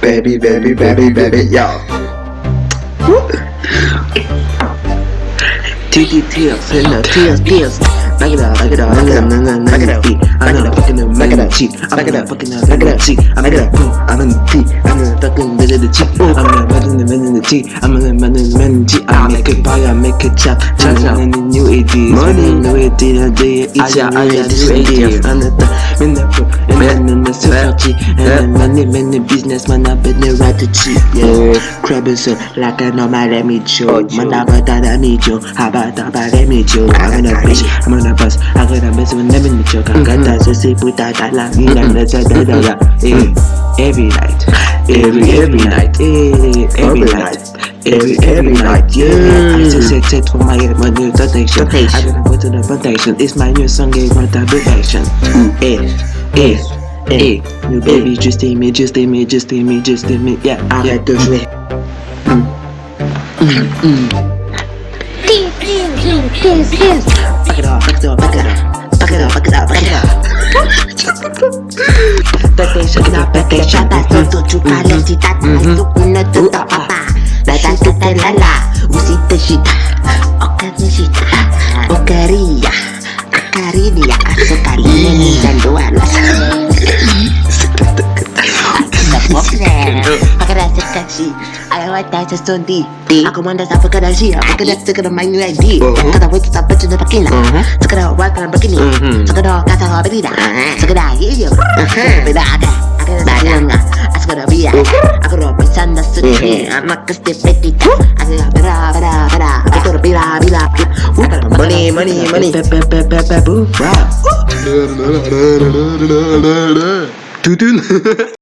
baby baby baby baby yo Titty tears, the tears, tears. Back it up, back it up, back it up, back it up. I'm gonna fucking up, back it up, cheek. I'm gonna fucking up, back it up, cheek. I'm gonna boom, I'm gonna tea. I'm gonna fucking visit the cheek. I'm gonna visit the visit the cheek. I'm gonna visit the visit the cheek. I make it I make it chop. Chop chop. And the new ideas, Money. new ideas, day each Aja, and aja, every new ideas. ideas. And the in the the society, and money, money, business, man, I bet the right to cheat. Yeah, crab is so like a normal let me show. Man, I bet that I need you. How about that? About let me show. I'm gonna bitch, I'm gonna bust. I got a mess when let me show. I got that so say put that that like me and that's a da da da. Eh, Every night, every every night, eh, every night. Every every night, yeah. I just said for my my new protection. I gotta go to the protection. It's my new song, gave my protection. Eh, eh, eh. New baby, just in me, just in me, just in me, just in me. Yeah, arrête de jouer. Back it up, back it up, back it up. Back it up, back it up, back it up. Back it, shake it up, back it, shut that door, don't you call it, that I do una to the papa. La da da da la la, usita shita, okanisita, okaria, Kadashi. I like that just on D. D. I command that I forgot that she. I forgot that took my new ID. Kada wait aku stop bitch in the bikini. Took it out right from the bikini. Took it out, got a hard baby. Took it out, ada, yeah. Aku ada got. Bayang, ada, gonna be a aku pisanda suci Anak kesti peti Agro bera bera bera Agro bira bira Money money. Money Pepe pepe pepe Wow. Tutun